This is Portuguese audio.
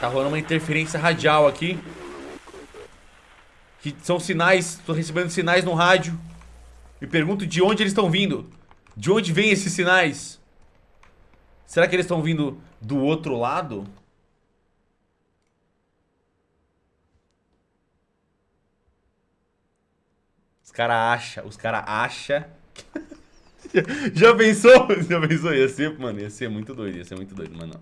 Tá rolando uma interferência radial aqui. Que são sinais, tô recebendo sinais no rádio. Me pergunto de onde eles estão vindo. De onde vêm esses sinais? Será que eles estão vindo do outro lado? Os caras acham, os caras acham. Já pensou? Já pensou? Ia ser, mano, ia ser muito doido, ia ser muito doido, mas não.